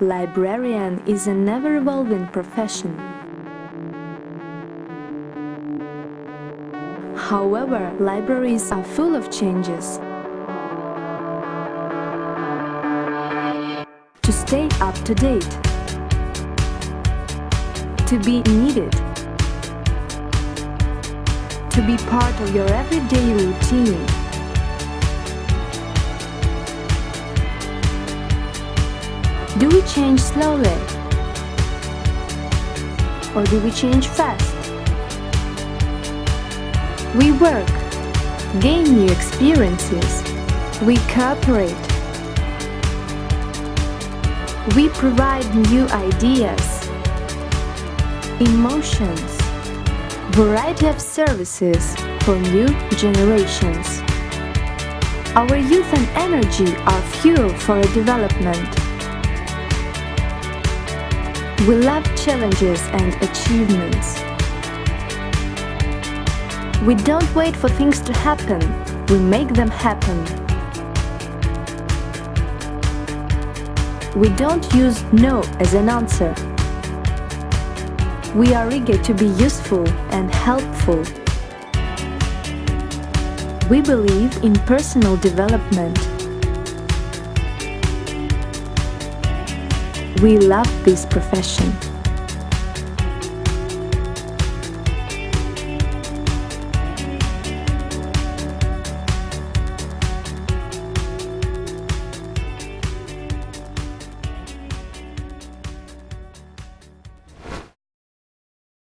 Librarian is an ever-evolving profession. However, libraries are full of changes. To stay up to date. To be needed. To be part of your everyday routine. Do we change slowly? Or do we change fast? We work, gain new experiences, we cooperate. We provide new ideas, emotions, variety of services for new generations. Our youth and energy are fuel for development. We love challenges and achievements. We don't wait for things to happen, we make them happen. We don't use no as an answer. We are eager to be useful and helpful. We believe in personal development. We love this profession.